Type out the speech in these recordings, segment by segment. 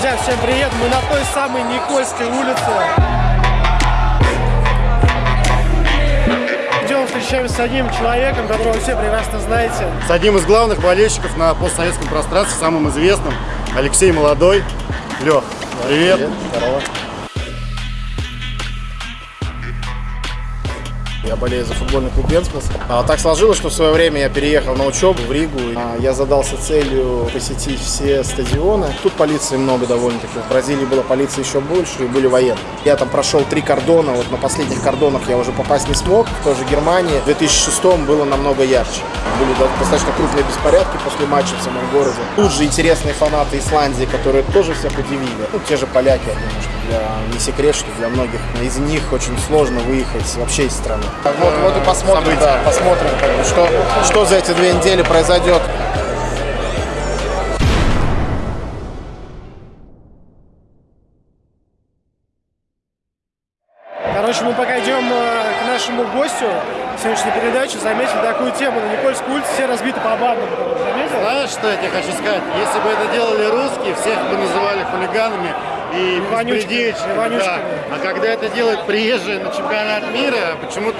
Друзья, всем привет! Мы на той самой Никольской улице. Идем встречаемся с одним человеком, которого все прекрасно знаете. С одним из главных болельщиков на постсоветском пространстве, самым известным, Алексей Молодой. Лех, привет. привет. Здорово. Я болею за футбольный клуб Венспилс. А, так сложилось, что в свое время я переехал на учебу в Ригу. А, я задался целью посетить все стадионы. Тут полиции много довольно-таки. В Бразилии была полиция еще больше и были военные. Я там прошел три кордона. Вот на последних кордонах я уже попасть не смог. В той же Германии в 2006 было намного ярче. Были достаточно крупные беспорядки после матча в самом городе. Тут же интересные фанаты Исландии, которые тоже всех удивили. Ну, те же поляки, я думаю, что для, не секрет, что для многих из них очень сложно выехать вообще из страны. Вот, вот и посмотрим, да, посмотрим, как бы, что, что за эти две недели произойдет. Короче, мы пока идем э, нашему гостю сегодняшней передачи, заметили такую тему. На Никольской улице все разбиты по бандам. Заметил? Знаешь, что я тебе хочу сказать? Если бы это делали русские, всех бы называли хулиганами, и беспредельщиками. Да. А когда это делают приезжие на чемпионат мира, почему-то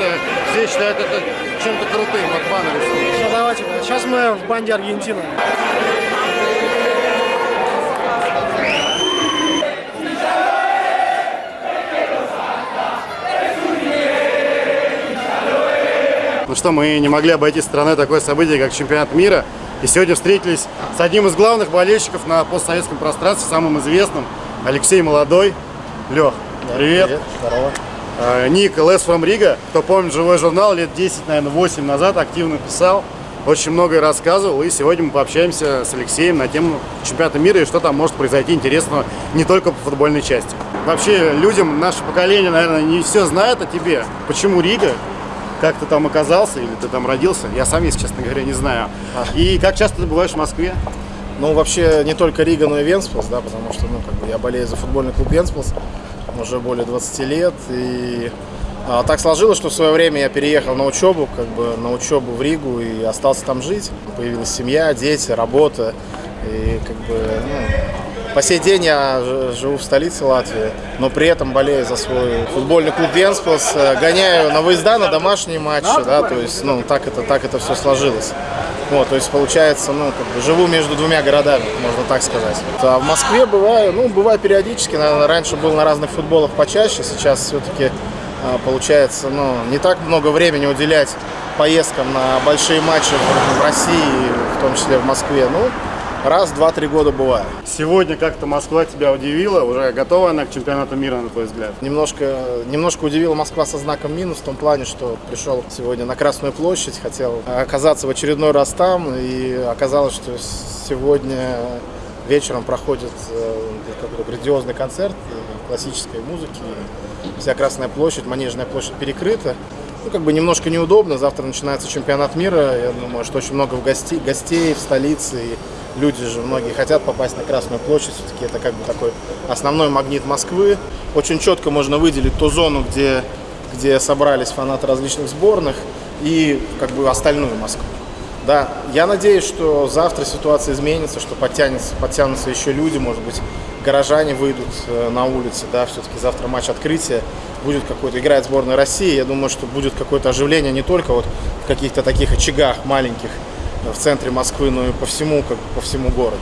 все считают это чем-то крутым, вот баны Все, давайте. Сейчас мы в банде Аргентины. Что, мы не могли обойти страной такое событие, как чемпионат мира. И сегодня встретились с одним из главных болельщиков на постсоветском пространстве, самым известным, Алексей Молодой. Лех, привет. Привет, здорово. А, ник Less from Riga. Кто помнит живой журнал, лет 10, наверное, 8 назад активно писал. Очень многое рассказывал. И сегодня мы пообщаемся с Алексеем на тему чемпионата мира и что там может произойти интересного не только по футбольной части. Вообще, людям, наше поколение, наверное, не все знает о тебе. Почему Рига? Как ты там оказался или ты там родился? Я сам, если честно говоря, не знаю. И как часто ты бываешь в Москве? Ну, вообще, не только Рига, но и Венспилс, да, потому что, ну, как бы я болею за футбольный клуб Венспилс уже более 20 лет, и а, так сложилось, что в свое время я переехал на учебу, как бы на учебу в Ригу и остался там жить. Появилась семья, дети, работа, и как бы, ну, по сей день я живу в столице Латвии, но при этом болею за свой футбольный клуб Венспилс, гоняю на выезда, на домашние матчи, да, то есть, ну, так это, так это все сложилось. Вот, то есть получается, ну, как бы живу между двумя городами, можно так сказать. А в Москве бываю, ну, бываю периодически, наверное, раньше был на разных футболах почаще, сейчас все-таки а, получается, ну, не так много времени уделять поездкам на большие матчи в России, в том числе в Москве. Ну, раз, два, три года бывает. Сегодня как-то Москва тебя удивила? Уже готова она к чемпионату мира, на твой взгляд? Немножко, немножко удивила Москва со знаком минус в том плане, что пришел сегодня на Красную площадь, хотел оказаться в очередной раз там, и оказалось, что сегодня вечером проходит э, какой-то грандиозный концерт классической музыки. Вся Красная площадь, Манежная площадь перекрыта. Ну, как бы немножко неудобно. Завтра начинается чемпионат мира. Я думаю, что очень много гостей, гостей в столице. И люди же многие хотят попасть на Красную площадь, все-таки это как бы такой основной магнит Москвы. Очень четко можно выделить ту зону, где, где собрались фанаты различных сборных и как бы остальную Москву. Да, я надеюсь, что завтра ситуация изменится, что подтянется, подтянутся еще люди, может быть, горожане выйдут э, на улицы, да, все-таки завтра матч открытия, будет какой-то, играет сборная России, я думаю, что будет какое-то оживление не только вот в каких-то таких очагах маленьких, в центре Москвы, но и по всему, как по всему городу.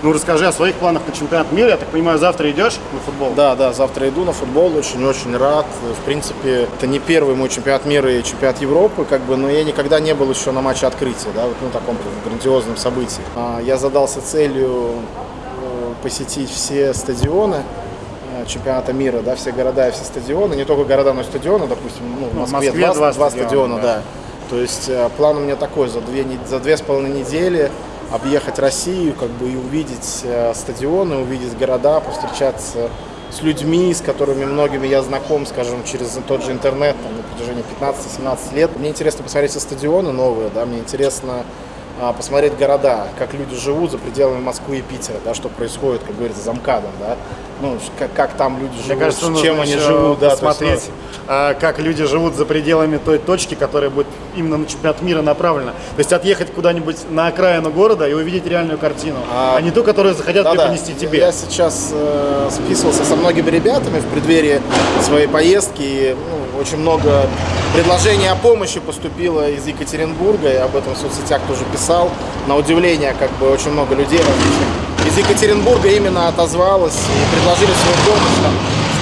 Ну, расскажи о своих планах на чемпионат мира. Я так понимаю, завтра идешь на футбол? Да, да, завтра иду на футбол. Очень-очень рад. В принципе, это не первый мой чемпионат мира и чемпионат Европы, как бы, но я никогда не был еще на матче открытия, да, вот ну, таком грандиозном событии. А, я задался целью э, посетить все стадионы э, чемпионата мира, да, все города и все стадионы, не только города, но и стадионы, допустим, ну, в ну, Москве, в Москве два, два, два стадиона, стадиона да. да. То есть э, план у меня такой, за две, за две с половиной недели объехать Россию, как бы и увидеть э, стадионы, увидеть города, повстречаться с людьми, с которыми многими я знаком, скажем, через тот же интернет там, на протяжении 15-17 лет. Мне интересно посмотреть все стадионы новые, да, мне интересно посмотреть города, как люди живут за пределами Москвы и Питера, да, что происходит, как говорится, за МКАДом, да, ну, как, как там люди живут, Мне кажется, чем они живут, да, то есть, посмотреть, а, как люди живут за пределами той точки, которая будет именно на чемпионат мира направлена. То есть отъехать куда-нибудь на окраину города и увидеть реальную картину, а, А, не ту, которую захотят Да-да. преподнести тебе. Я сейчас э, списывался со многими ребятами в преддверии своей поездки. И, ну, очень много предложений о помощи поступило из Екатеринбурга. Я об этом в соцсетях тоже писал. На удивление, как бы очень много людей различных из Екатеринбурга именно отозвалось и предложили свою помощь. Там,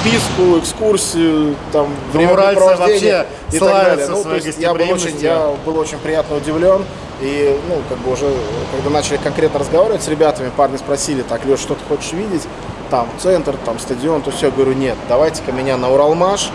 вписку, экскурсию, там, уральцы времяпрепровождение вообще и так далее. Ну, то есть я был очень, я был очень приятно удивлен. И, ну, как бы уже, когда начали конкретно разговаривать с ребятами, парни спросили, так, Леш, что ты хочешь видеть? Там, центр, там, стадион, то все. Я говорю, нет, давайте-ка меня на Уралмаш,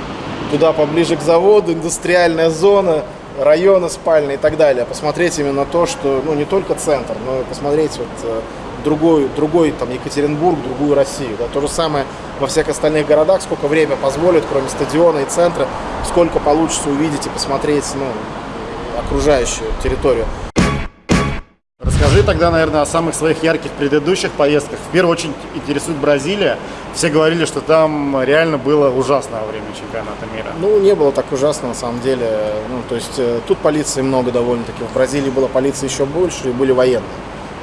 туда поближе к заводу, индустриальная зона, районы спальные и так далее. Посмотреть именно то, что, ну, не только центр, но и посмотреть вот э, другой, другой там, Екатеринбург, другую Россию. Да? То же самое во всех остальных городах, сколько время позволит, кроме стадиона и центра, сколько получится увидеть и посмотреть ну, окружающую территорию. Расскажи тогда, наверное, о самых своих ярких предыдущих поездках. В первую очередь интересует Бразилия. Все говорили, что там реально было ужасно во время чемпионата мира. Ну, не было так ужасно, на самом деле. Ну, то есть, э, тут полиции много довольно-таки. В Бразилии была полиция еще больше, и были военные.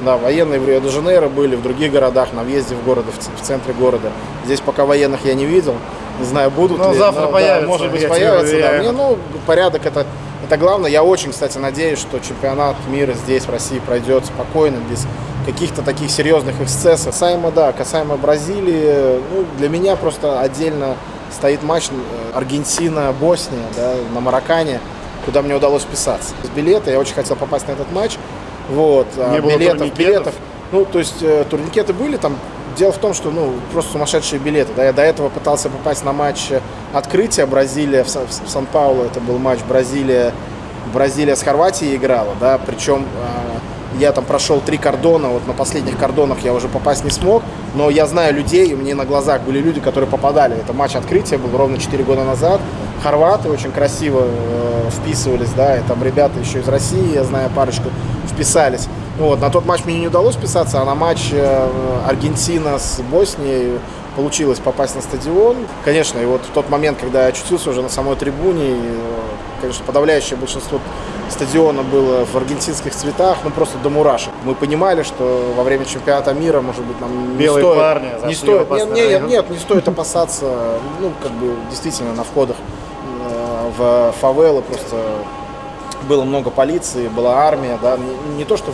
Да, военные в Рио-де-Жанейро были, в других городах, на въезде в город, в центре города. Здесь пока военных я не видел. Не знаю, будут Ну, ли. завтра да, появятся, может быть, появятся. Да. ну, порядок это, это главное. Я очень, кстати, надеюсь, что чемпионат мира здесь, в России, пройдет спокойно, без каких-то таких серьезных эксцессов. Касаемо, да, касаемо Бразилии, ну, для меня просто отдельно стоит матч э, Аргентина-Босния да, на Маракане, куда мне удалось вписаться. С билета я очень хотел попасть на этот матч. Вот, а Не было билетов, турникетов? билетов. Ну, то есть э, турникеты были там. Дело в том, что ну просто сумасшедшие билеты. Да, я до этого пытался попасть на матч открытия Бразилия в, Сан- в Сан-Паулу. Это был матч Бразилия. Бразилия с Хорватией играла, да, причем э, я там прошел три кордона, вот на последних кордонах я уже попасть не смог, но я знаю людей, у меня на глазах были люди, которые попадали. Это матч открытия был ровно 4 года назад. Хорваты очень красиво э, вписывались, да, и там ребята еще из России, я знаю парочку, вписались. Вот, на тот матч мне не удалось вписаться, а на матч э, Аргентина с Боснией получилось попасть на стадион. Конечно, и вот в тот момент, когда я очутился уже на самой трибуне, и, э, конечно, подавляющее большинство стадиона было в аргентинских цветах, ну просто до мурашек. Мы понимали, что во время чемпионата мира, может быть, нам Белые не стоит, парни не стоит, нет, нет, нет, не стоит опасаться, ну, как бы, действительно, на входах э, в фавелы просто было много полиции, была армия, да, не, не то, что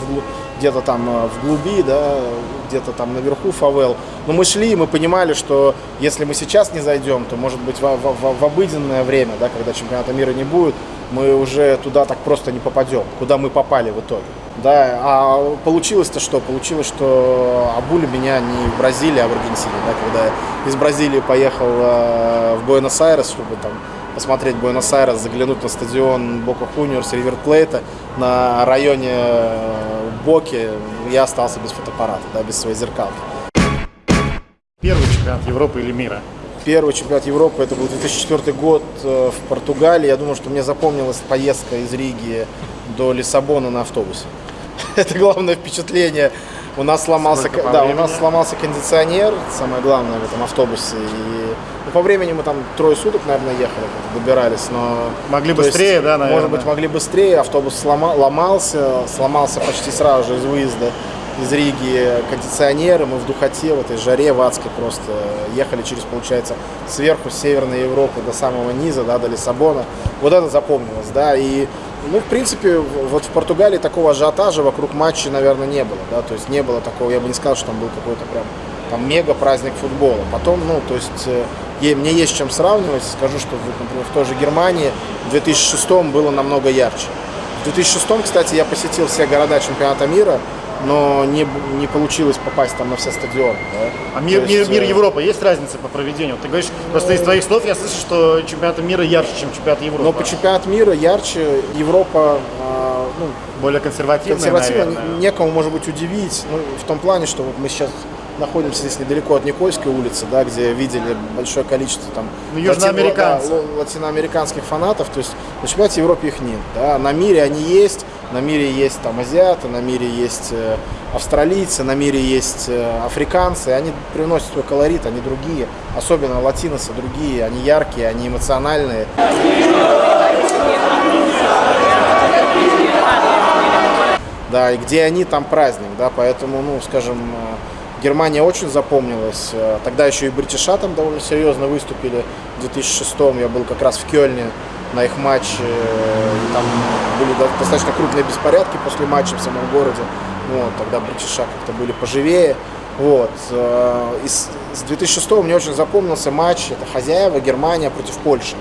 где-то там э, в глуби, да, где-то там наверху фавел, но мы шли, мы понимали, что если мы сейчас не зайдем, то, может быть, в- в- в обыденное время, да, когда чемпионата мира не будет, мы уже туда так просто не попадем, куда мы попали в итоге. Да, а получилось-то что? Получилось, что обули меня не в Бразилии, а в Аргентине. Да, когда я из Бразилии поехал э, в Буэнос-Айрес, чтобы там посмотреть Буэнос-Айрес, заглянуть на стадион Бока Хуниорс, Ривер Плейта на районе э, Боки, я остался без фотоаппарата, да, без своей зеркалки. Первый чемпионат Европы или мира. Первый чемпионат Европы, это был 2004 год э, в Португалии. Я думаю, что мне запомнилась поездка из Риги до Лиссабона на автобусе. Это главное впечатление. У нас сломался, да, у нас сломался кондиционер, самое главное в этом автобусе. И ну, по времени мы там трое суток, наверное, ехали, добирались, но Могли то есть, быстрее, да, наверное? Может быть, могли быстрее. Автобус слома- ломался, сломался почти сразу же из выезда из Риги кондиционеры. Мы в духоте, в этой жаре в адской просто ехали через, получается, сверху с Северной Европы до самого низа, да, до Лиссабона. Вот это запомнилось, да. И, ну, в принципе, вот в Португалии такого ажиотажа вокруг матча, наверное, не было, да. То есть не было такого, я бы не сказал, что там был какой-то прям там мега праздник футбола. Потом, ну, то есть э, мне есть чем сравнивать. Скажу, что, например, в той же Германии в 2006 было намного ярче. В 2006, кстати, я посетил все города чемпионата мира, но не, не получилось попасть там на все стадионы. да. А мир, То мир, есть, мир э, Европы есть разница по проведению? Ты говоришь, просто из твоих слов я слышу, что чемпионат мира ярче, чем чемпионат Европы. Но по чемпионат мира ярче Европа, а, ну, Более консервативная, консервативно, наверное. некому, может быть, удивить. Ну, в том плане, что вот мы сейчас находимся здесь недалеко от Никольской улицы, да, где видели большое количество там Ну, южноамериканцев. латино- да, латиноамериканских фанатов. То есть на чемпионате Европы их нет. Да. На мире они есть. На мире есть там азиаты, на мире есть э, австралийцы, на мире есть э, африканцы, они приносят свой колорит, они другие, особенно латиносы другие, они яркие, они эмоциональные. Да, и где они, там праздник, да, поэтому, ну, скажем, э, Германия очень запомнилась. Тогда еще и бритиша там довольно серьезно выступили. В 2006 я был как раз в Кёльне на их матче. Там были достаточно крупные беспорядки после матча в самом городе. Вот, тогда бритиша как-то были поживее. Вот. Э, и с 2006 мне очень запомнился матч, это хозяева Германия против Польши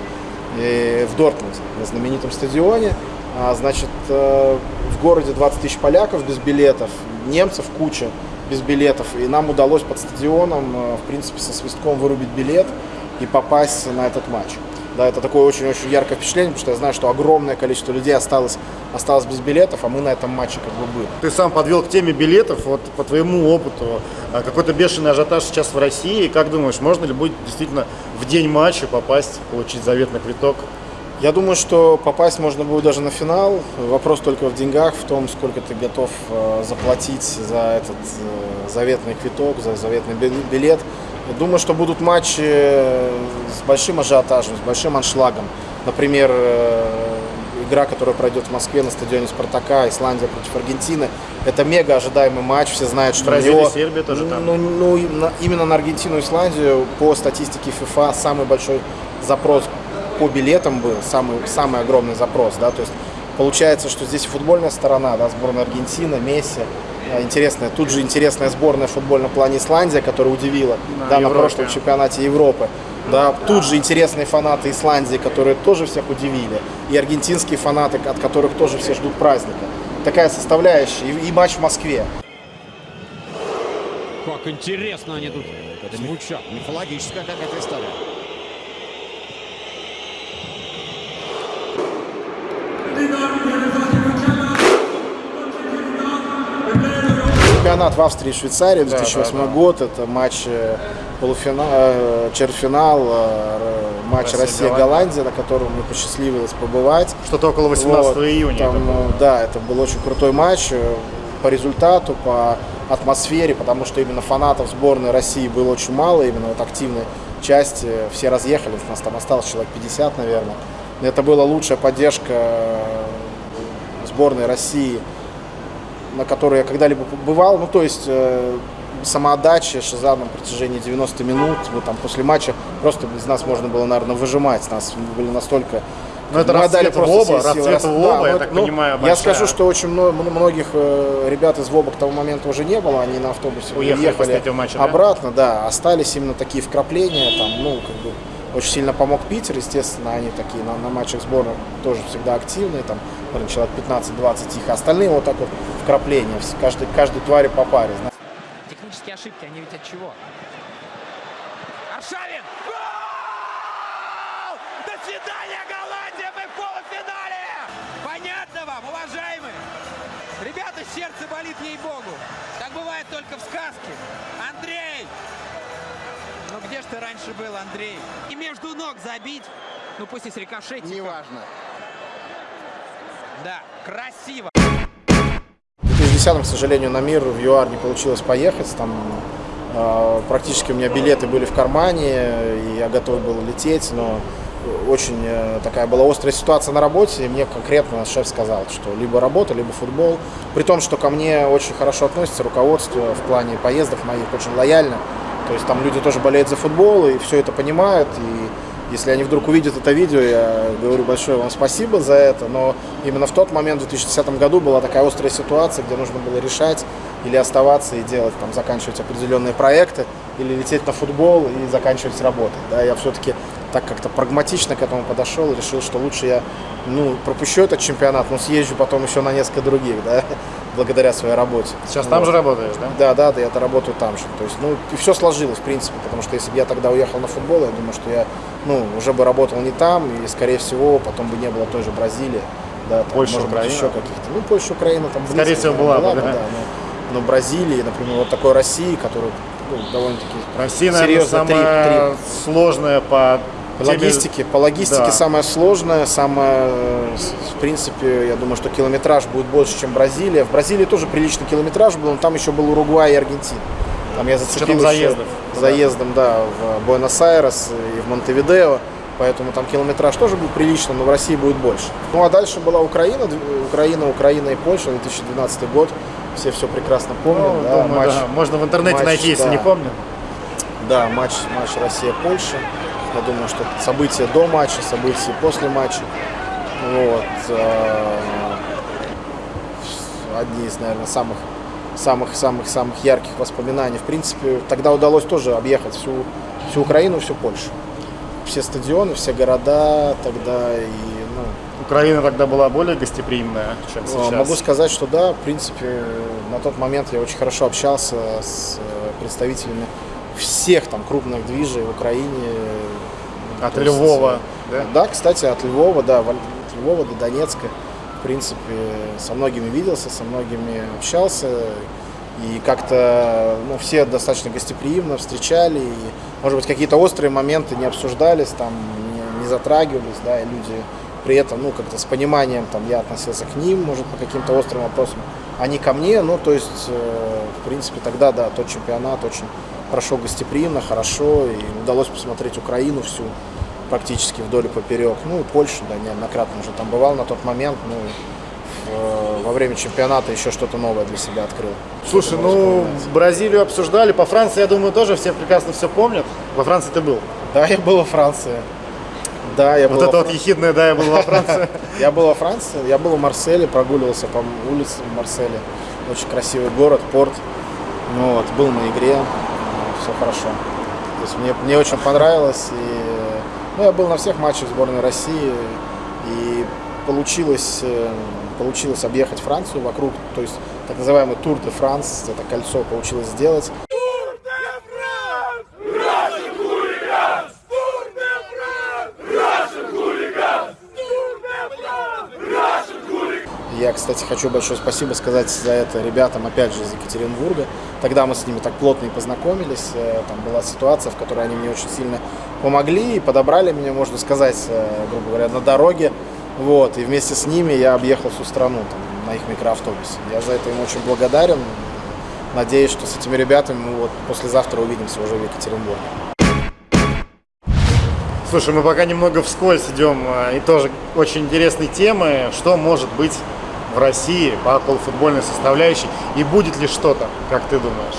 и в Дортмунде, на знаменитом стадионе. А, значит, э, в городе 20 тысяч поляков без билетов, немцев куча без билетов. И нам удалось под стадионом, э, в принципе, со свистком вырубить билет и попасть на этот матч. Да, это такое очень-очень яркое впечатление, потому что я знаю, что огромное количество людей осталось, осталось без билетов, а мы на этом матче как бы были. Ты сам подвел к теме билетов, вот по твоему опыту, а, какой-то бешеный ажиотаж сейчас в России. Как думаешь, можно ли будет действительно в день матча попасть, получить заветный квиток? Я думаю, что попасть можно будет даже на финал. Вопрос только в деньгах, в том, сколько ты готов э, заплатить за этот э, заветный квиток, за заветный билет. Думаю, что будут матчи с большим ажиотажем, с большим аншлагом. Например, э, игра, которая пройдет в Москве на стадионе Спартака, Исландия против Аргентины. Это мега ожидаемый матч, все знают, что Бразилия, него, Сербия тоже там. Ну, ну, именно на Аргентину и Исландию по статистике FIFA самый большой запрос по билетам был, самый, самый огромный запрос. Да? То есть получается, что здесь футбольная сторона, да, сборная Аргентины, Месси, интересная. Тут же интересная сборная в футбольном плане Исландия, которая удивила на, да, на прошлом чемпионате Европы. Да, тут же интересные фанаты Исландии, которые тоже всех удивили. И аргентинские фанаты, от которых тоже все ждут праздника. Такая составляющая. И, и матч в Москве. Как интересно они тут звучат. Мифологическая какая-то история. Чемпионат в Австрии и Швейцарии, 2008 да, да, да. год, это матч э, полуфинал, э, черфинал, э, матч Россия-Голландия, на котором мне посчастливилось побывать. Что-то около 18 вот, июня. Там, это да, это был очень крутой матч по результату, по атмосфере, потому что именно фанатов сборной России было очень мало, именно вот активной части, все разъехались, нас там осталось человек 50, наверное. Это была лучшая поддержка сборной России на которой я когда-либо бывал. Ну, то есть э, самоотдача Шиза на протяжении 90 минут. Мы там после матча просто из нас можно было, наверное, выжимать. Нас были настолько ну, это мы отдали просто ВОБа, все силы. Расцвет ВОБа, да, я ну, так ну, понимаю, большая. Я скажу, что очень многих э, ребят из ВОБа к тому моменту уже не было, они на автобусе уехали, уехали матча, обратно, да? да, остались именно такие вкрапления, там, ну, как бы, очень сильно помог Питер, естественно, они такие на, на матчах сборных тоже всегда активные, там, наверное, человек 15-20 их, остальные вот так вот вкрапления, каждый, каждой твари по паре. Технические ошибки, они ведь от чего? Аршавин! Гол! До свидания, Голландия! Мы в полуфинале! Понятно вам, уважаемые? Ребята, сердце болит ей-богу. Так бывает только в сказке. Андрей! Ну где ж ты раньше был, Андрей? И между ног забить, ну пусть и с рикошетиком. Неважно. Да, красиво. В 2010 к сожалению, на мир в ЮАР не получилось поехать. Там э, практически у меня билеты были в кармане, и я готов был лететь, но очень э, такая была острая ситуация на работе, и мне конкретно шеф сказал, что либо работа, либо футбол. При том, что ко мне очень хорошо относится руководство в плане поездок моих, очень лояльно. То есть там люди тоже болеют за футбол и все это понимают, и если они вдруг увидят это видео, я говорю большое вам спасибо за это, но именно в тот момент, в 2010 году, была такая острая ситуация, где нужно было решать или оставаться и делать, там, заканчивать определенные проекты, или лететь на футбол и заканчивать работать. Да, я все-таки так как-то прагматично к этому подошел решил, что лучше я ну, пропущу этот чемпионат, но съезжу потом еще на несколько других, да, благодаря своей работе. Сейчас вот. там же работаешь, да? Да, да, да, я-то работаю там же. То есть, ну, и все сложилось, в принципе, потому что если бы я тогда уехал на футбол, я думаю, что я, ну, уже бы работал не там, и, скорее всего, потом бы не было той же Бразилии, да, там, Польша, может Украина. быть, еще каких-то. Ну, Польша, Украина там близко, Скорее всего, была, была бы, да. да но, но Бразилии, например, вот такой России, которая ну, довольно-таки Россия, наверное, самая 3, 3. сложная по теме- Логистики, по логистике Да. самое сложное, самое, э, в принципе, я думаю, что километраж будет больше, чем Бразилия. В Бразилии тоже приличный километраж был, но там еще был Уругвай и Аргентина. Там я зацепил заездов. заездом, да, в Буэнос-Айрес и в Монтевидео. Поэтому там километраж тоже был приличный, но в России будет больше. Ну а дальше была Украина, Украина, Украина и Польша, 2012 год. Все все прекрасно помнят. Ну, да, думаю, матч- да. Можно в интернете матч, найти, если да. не помню. Да, матч, матч Россия-Польша. Я думаю, что события до матча, события после матча. Вот. э, Одни из, наверное, самых самых самых самых ярких воспоминаний. В принципе, тогда удалось тоже объехать всю всю Украину, всю Польшу. Все стадионы, все города тогда и ну, Украина тогда была более гостеприимная, чем а, сейчас. Могу сказать, что да, в принципе, на тот момент я очень хорошо общался с э, представителями всех там крупных движей в Украине. От То есть, Львова, э, да? Да, кстати, от Львова, да, от Львова до Донецка. В принципе, со многими виделся, со многими общался. И как-то ну, все достаточно гостеприимно встречали. И, может быть, какие-то острые моменты не обсуждались, там, не, не затрагивались, да, и люди при этом, ну, как-то с пониманием, там, я относился к ним, может, по каким-то острым вопросам, а не ко мне, ну, то есть, э, в принципе, тогда, да, тот чемпионат очень прошел гостеприимно, хорошо, и удалось посмотреть Украину всю, практически вдоль и поперек, ну, и Польшу, да, неоднократно уже там бывал на тот момент, ну, в- во время чемпионата еще что-то новое для себя открыл. Слушай, ну. Бразилию обсуждали, по Франции, я думаю, тоже все прекрасно все помнят. Во Франции ты был. Да, я был во Франции. Да, я был Вот во это вот Фран- ехидное, да, я был во Франции. Я был во Франции, я был в Марселе, прогуливался по улицам Марселя. Очень красивый город, порт. Ну вот, был на игре, все хорошо. То есть мне, мне очень понравилось. И, ну, я был на всех матчах сборной России. И получилось, э, получилось объехать Францию вокруг, то есть так называемый Тур де Франс, это кольцо получилось сделать. Кстати, хочу большое спасибо сказать за это ребятам, опять же, из Екатеринбурга. Тогда мы с ними так плотно и познакомились. Э, Там была ситуация, в которой они мне очень сильно помогли и подобрали меня, можно сказать, э, грубо говоря, на дороге. Вот. И вместе с ними я объехал всю страну там, на их микроавтобусе. Я за это им очень благодарен. Надеюсь, что с этими ребятами мы вот послезавтра увидимся уже в Екатеринбурге. Слушай, мы пока немного вскользь идем, э, и тоже очень интересные темы. Что может быть в России по околофутбольной составляющей? И будет ли что-то, как ты думаешь?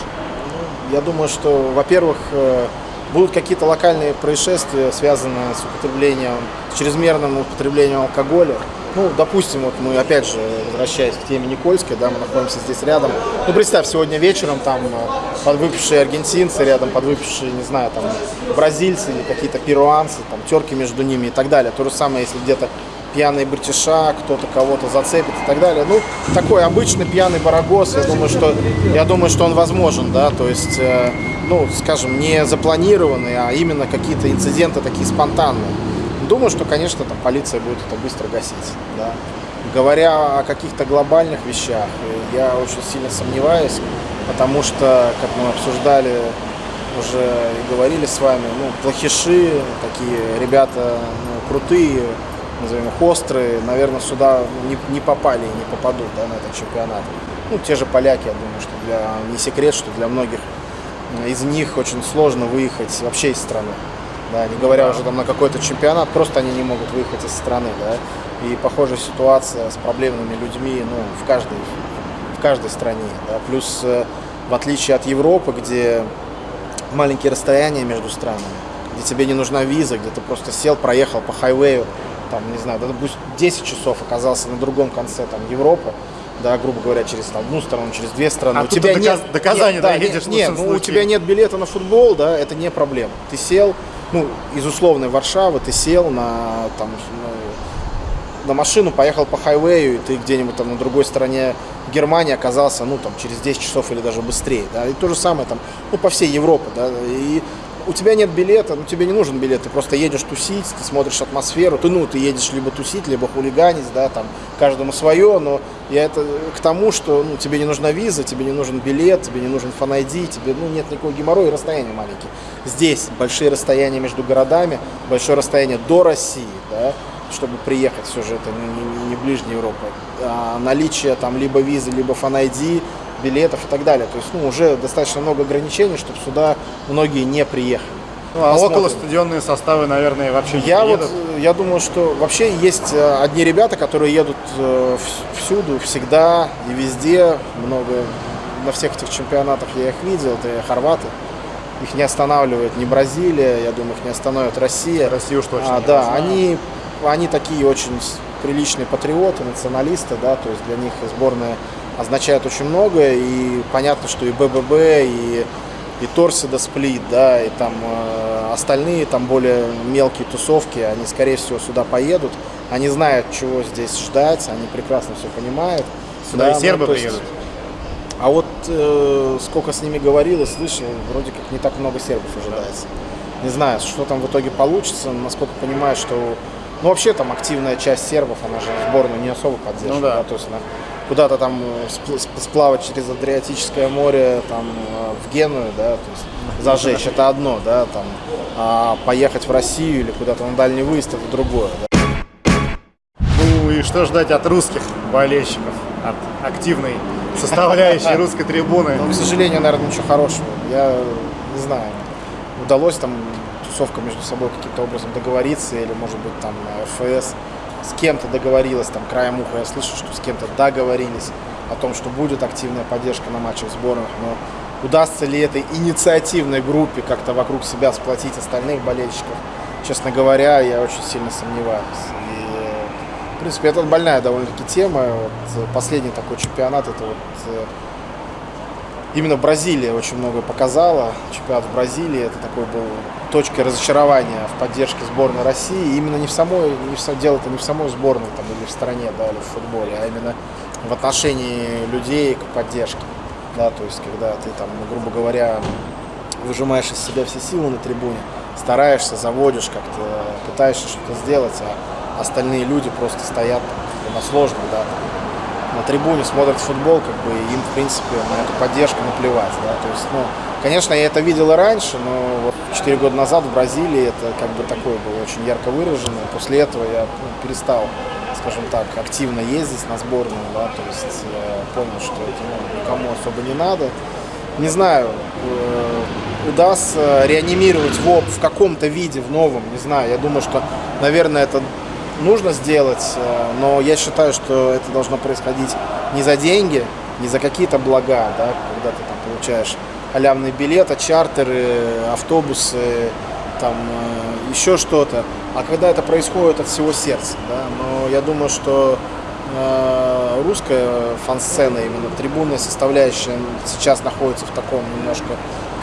Я думаю, что, во-первых, э, будут какие-то локальные происшествия, связанные с употреблением, с чрезмерным употреблением алкоголя. Ну, допустим, вот мы, опять же, возвращаясь к теме Никольской, да, мы находимся здесь рядом. Ну, представь, сегодня вечером там э, подвыпившие аргентинцы рядом, подвыпившие, не знаю, там, бразильцы или какие-то перуанцы, там, терки между ними и так далее. То же самое, если где-то пьяные братиша, кто-то кого-то зацепит и так далее. Ну, такой обычный пьяный барагос, я думаю, что, я думаю, что он возможен, да, то есть, э, ну, скажем, не запланированный, а именно какие-то инциденты такие спонтанные. Думаю, что, конечно, там полиция будет это быстро гасить, да. Говоря о каких-то глобальных вещах, я очень сильно сомневаюсь, потому что, как мы обсуждали уже и говорили с вами, ну, плохиши, такие ребята ну, крутые, назовем их острые, наверное, сюда не, не попали и не попадут да, на этот чемпионат. Ну, те же поляки, я думаю, что для, не секрет, что для многих из них очень сложно выехать вообще из страны. Да, не говоря уже там на какой-то чемпионат, просто они не могут выехать из страны, да. И похожая ситуация с проблемными людьми, ну, в каждой, в каждой стране, да. Плюс, э, в отличие от Европы, где маленькие расстояния между странами, где тебе не нужна виза, где ты просто сел, проехал по хайвею, там, не знаю, да, пусть 10 часов оказался на другом конце там Европы, да, грубо говоря, через там, одну сторону, через две страны. А у тебя до нет, до Казани нет, да, доедешь нет, нет, лучшем ну, у тебя нет билета на футбол, да, это не проблема. Ты сел, ну, из условной Варшавы, ты сел на, там, ну, на машину, поехал по хайвею, и ты где-нибудь там на другой стороне Германии оказался, ну, там, через 10 часов или даже быстрее, да, и то же самое там, ну, по всей Европе, да, и у тебя нет билета, ну тебе не нужен билет, ты просто едешь тусить, ты смотришь атмосферу, ты, ну, ты едешь либо тусить, либо хулиганить, да, там, каждому свое, но я это к тому, что, ну, тебе не нужна виза, тебе не нужен билет, тебе не нужен фан тебе, ну, нет никакого геморроя расстояния маленькие. Здесь большие расстояния между городами, большое расстояние до России, да, чтобы приехать, все же это не, не, не ближняя Европа. А наличие там либо визы, либо фан билетов и так далее. То есть ну, уже достаточно много ограничений, чтобы сюда многие не приехали. Ну, а Посмотрим. около стадионные составы, наверное, вообще не я едут? Вот, я думаю, что вообще есть э, одни ребята, которые едут э, всюду, всегда и везде. Много на всех этих чемпионатах я их видел, это хорваты. Их не останавливает ни Бразилия, я думаю, их не остановит Россия. Россию уж точно. А, да, они, они такие очень приличные патриоты, националисты, да, то есть для них сборная означает очень многое, и понятно, что и БББ, и, и Торсида Сплит, да, и там э, остальные там более мелкие тусовки, они, скорее всего, сюда поедут, они знают, чего здесь ждать, они прекрасно все понимают. Сюда да, и сербы ну, есть, приедут. А вот э, сколько с ними говорил и слышал, вроде как не так много сербов ожидается. Не знаю, что там в итоге получится, насколько понимаю, что ну, вообще там активная часть сербов, она же сборную не особо поддерживает. Ну, да. да. То есть она куда-то там э, сплавать через Адриатическое море там э, в Геную, да, то есть зажечь это одно, да, там, а поехать в Россию или куда-то на дальний выезд это другое. Да. Ну и что ждать от русских болельщиков, от активной составляющей русской трибуны? Ну, к сожалению, наверное, ничего хорошего. Я не знаю, удалось там тусовка между собой каким-то образом договориться или, может быть, там ФС с кем-то договорилась, там краем уха я слышу, что с кем-то договорились о том, что будет активная поддержка на матчах сборных, но удастся ли этой инициативной группе как-то вокруг себя сплотить остальных болельщиков, честно говоря, я очень сильно сомневаюсь. И, в принципе, это больная довольно-таки тема. Вот последний такой чемпионат, это вот э, именно Бразилия очень много показала. Чемпионат в Бразилии это такой был точкой разочарования в поддержке сборной России. И именно не в самой, не в, дело это не в самой сборной там, или в стране, да, или в футболе, а именно в отношении людей к поддержке. Да, то есть, когда ты там, ну, грубо говоря, выжимаешь из себя все силы на трибуне, стараешься, заводишь как-то, пытаешься что-то сделать, а остальные люди просто стоят там, на сложном, да, на трибуне смотрят футбол, как бы им, в принципе, на эту поддержку наплевать, да, то есть, ну, конечно, я это видел и раньше, но вот 4 года назад в Бразилии это как бы такое было очень ярко выражено, после этого я ну, перестал, скажем так, активно ездить на сборную, да, то есть я понял, что это ну, никому особо не надо, не знаю, э, удастся реанимировать ВОП в каком-то виде, в новом, не знаю, я думаю, что, наверное, это нужно сделать, э, но я считаю, что это должно происходить не за деньги, не за какие-то блага, да, когда ты там получаешь халявный билет, а чартеры, автобусы, там э, еще что-то, а когда это происходит от всего сердца, да, но я думаю, что э, русская фан-сцена, именно трибунная составляющая сейчас находится в таком немножко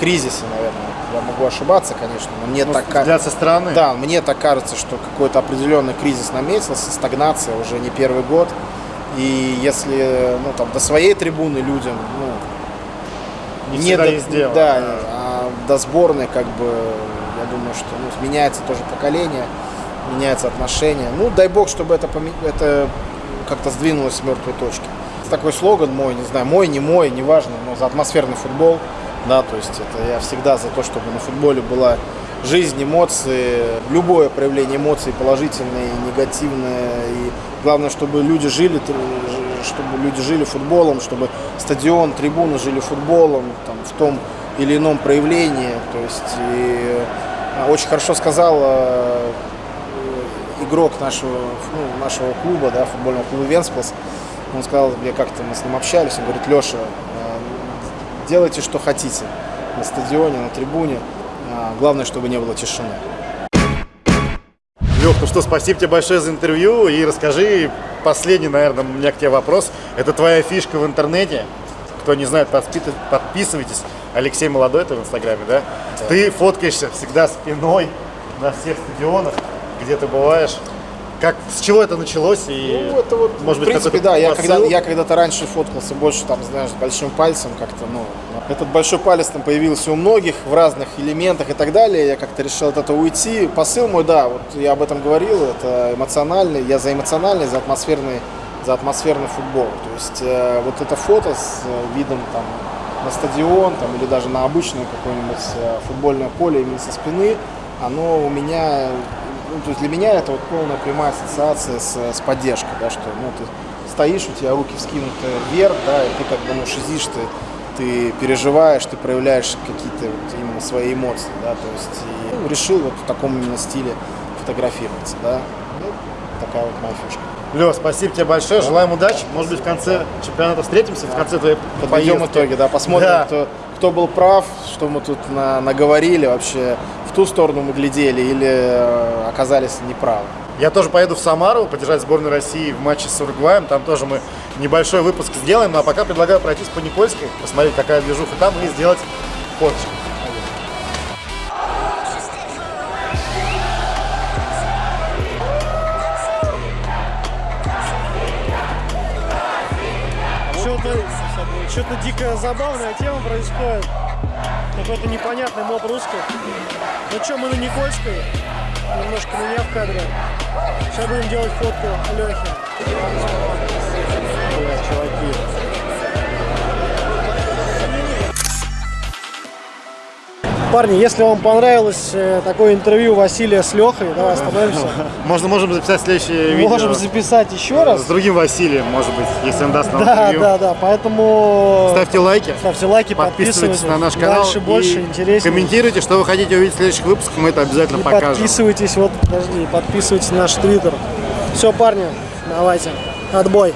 кризисе, наверное. Я могу ошибаться, конечно, но мне ну, так кажется. со стороны. Да, мне так кажется, что какой-то определенный кризис наметился, стагнация уже не первый год. И если ну, там, до своей трибуны людям ну, не, не до, дело. Да, да, а до сборной, как бы, я думаю, что ну, меняется тоже поколение, меняется отношение. Ну, дай бог, чтобы это, это как-то сдвинулось с мертвой точки. Такой слоган мой, не знаю, мой, не мой, неважно, но за атмосферный футбол – да, то есть это я всегда за то, чтобы на футболе была жизнь, эмоции, любое проявление эмоций, положительное и негативное. И главное, чтобы люди жили, чтобы люди жили футболом, чтобы стадион, трибуны жили футболом там, в том или ином проявлении. То есть и а, очень хорошо сказал э, игрок нашего, ну, нашего клуба, да, футбольного клуба Венсплас. Он сказал, мне как-то мы с ним общались, он говорит, Леша, делайте, что хотите на стадионе, на трибуне. А, главное, чтобы не было тишины. Лех, ну что, спасибо тебе большое за интервью. И расскажи, последний, наверное, у меня к тебе вопрос. Это твоя фишка в интернете. Кто не знает, подписывайтесь. Алексей Молодой, это в Инстаграме, да? да? Ты фоткаешься всегда спиной на всех стадионах, где ты бываешь. Как, с чего это началось? И, Ну, это вот, может в быть, принципе, да, я, когда, я когда-то раньше фоткался больше, там, знаешь, с большим пальцем как-то, ну, этот большой палец там появился у многих в разных элементах и так далее, я как-то решил от этого уйти. Посыл мой, да, вот я об этом говорил, это эмоциональный, я за эмоциональный, за атмосферный, за атмосферный футбол. То есть э, вот это фото с э, видом там на стадион там, или даже на обычное какое-нибудь э, футбольное поле именно со спины, оно у меня, ну, то есть для меня это вот полная прямая ассоциация с, с поддержкой, да, что ну, ты стоишь, у тебя руки вскинуты вверх, да, и ты как бы ну, шизишь, ты, ты переживаешь, ты проявляешь какие-то вот именно свои эмоции, да, то есть и, ну, решил вот в таком именно стиле фотографироваться, да, ну, такая вот моя фишка. Лё, спасибо тебе большое, желаем удачи. Может быть, в конце чемпионата встретимся, в конце твоей Подведем поездки. итоги, да, посмотрим, Да. Кто, кто был прав, что мы тут на- наговорили вообще, ту сторону мы глядели или э, оказались неправы. Я тоже поеду в Самару поддержать сборную России в матче с Уругваем. Там тоже мы небольшой выпуск сделаем. Ну, а пока предлагаю пройтись по Никольской, посмотреть, какая движуха там, и сделать фоточку. Что-то дико забавная тема происходит. Какой-то непонятный моб русских. Ну что, мы на Никольской. Немножко меня в кадре. Сейчас будем делать фотку Лехи. чуваки. Парни, если вам понравилось э, такое интервью Василия с Лехой, давай остановимся. Можно, можем записать следующее видео Можем записать еще раз. с другим Василием, может быть, если он даст нам Да, интервью. да, да. Поэтому Ставьте лайки, ставьте лайки, подписывайтесь на наш канал. Дальше больше, интереснее. Комментируйте, что вы хотите увидеть в следующих выпусках, мы это обязательно И покажем. подписывайтесь, вот, подожди, подписывайтесь на наш твиттер. Все, парни, давайте. Отбой.